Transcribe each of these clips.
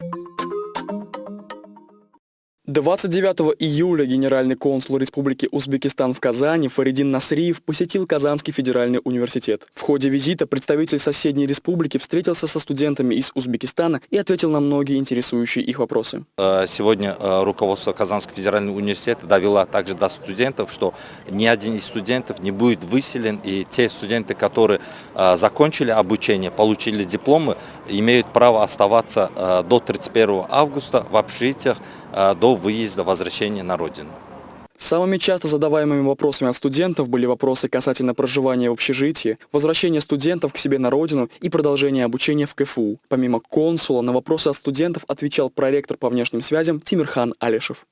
you 29 июля генеральный консул Республики Узбекистан в Казани Фаридин Насриев посетил Казанский федеральный университет. В ходе визита представитель соседней республики встретился со студентами из Узбекистана и ответил на многие интересующие их вопросы. Э, сегодня э, руководство Казанского федерального университета довело также до студентов, что ни один из студентов не будет выселен, и те студенты, которые э, закончили обучение, получили дипломы, имеют право оставаться до 31 августа в общежитиях до выезда, возвращения на родину. Самыми часто задаваемыми вопросами от студентов были вопросы касательно проживания в общежитии, возвращения студентов к себе на родину и продолжения обучения в КФУ. Помимо консула, на вопросы от студентов отвечал проректор по внешним связям Тимирхан Алишев.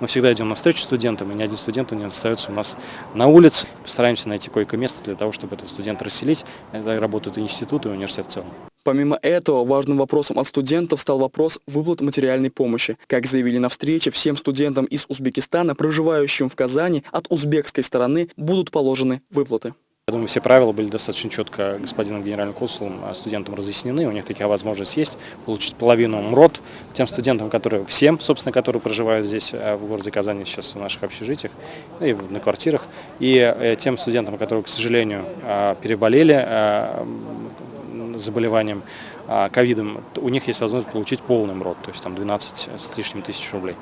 Мы всегда идем навстречу студентам, и ни один студент не остается у нас на улице. Постараемся найти койко-место для того, чтобы этого студента расселить. Это работают и институты, и университет в целом. Помимо этого, важным вопросом от студентов стал вопрос выплат материальной помощи. Как заявили на встрече, всем студентам из Узбекистана, проживающим в Казани, от узбекской стороны будут положены выплаты. Я думаю, все правила были достаточно четко господином генеральным консулом, а студентам разъяснены. У них такая возможность есть получить половину МРОД тем студентам, которые, всем, собственно, которые проживают здесь э, в городе Казани сейчас в наших общежитиях ну и на квартирах. И э, тем студентам, которые, к сожалению, э, переболели заболеванием ковидом, у них есть возможность получить полный МРОТ, то есть там 12 с лишним тысяч рублей.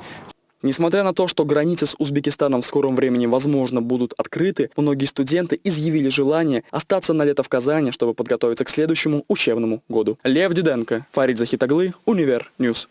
Несмотря на то, что границы с Узбекистаном в скором времени, возможно, будут открыты, многие студенты изъявили желание остаться на лето в Казани, чтобы подготовиться к следующему учебному году. Лев Диденко, Фарид Захитаглы, Универ News.